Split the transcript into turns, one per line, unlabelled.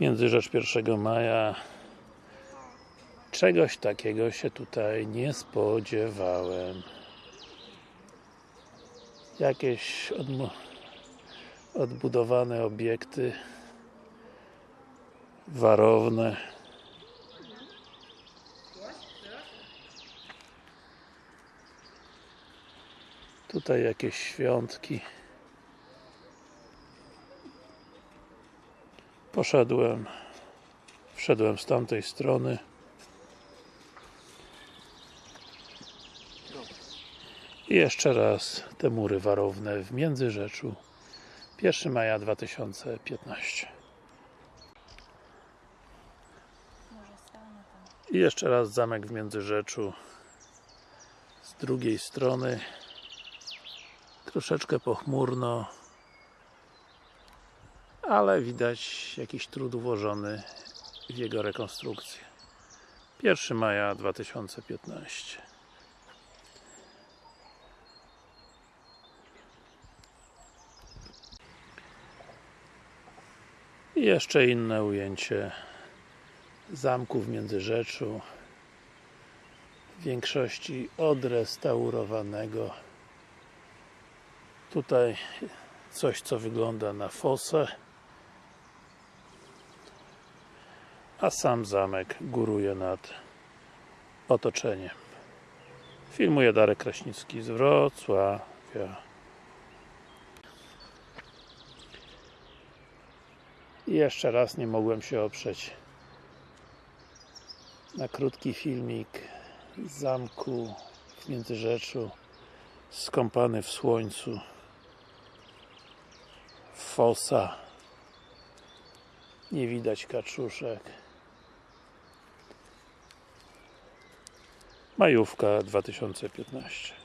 Międzyrzecz 1 maja Czegoś takiego się tutaj nie spodziewałem. Jakieś odbudowane obiekty warowne. Tutaj jakieś świątki Poszedłem Wszedłem z tamtej strony. I jeszcze raz te mury warowne w Międzyrzeczu 1 maja 2015 I jeszcze raz zamek w Międzyrzeczu z drugiej strony. Troszeczkę pochmurno ale widać jakiś trud włożony w jego rekonstrukcję. 1 maja 2015 I jeszcze inne ujęcie zamku w Międzyrzeczu w większości odrestaurowanego. Tutaj coś co wygląda na fosę a sam zamek góruje nad otoczeniem. Filmuje Darek Kraśnicki z Wrocławia. I jeszcze raz nie mogłem się oprzeć na krótki filmik z zamku w Międzyrzeczu skąpany w słońcu fosa. Nie widać kaczuszek majówka 2015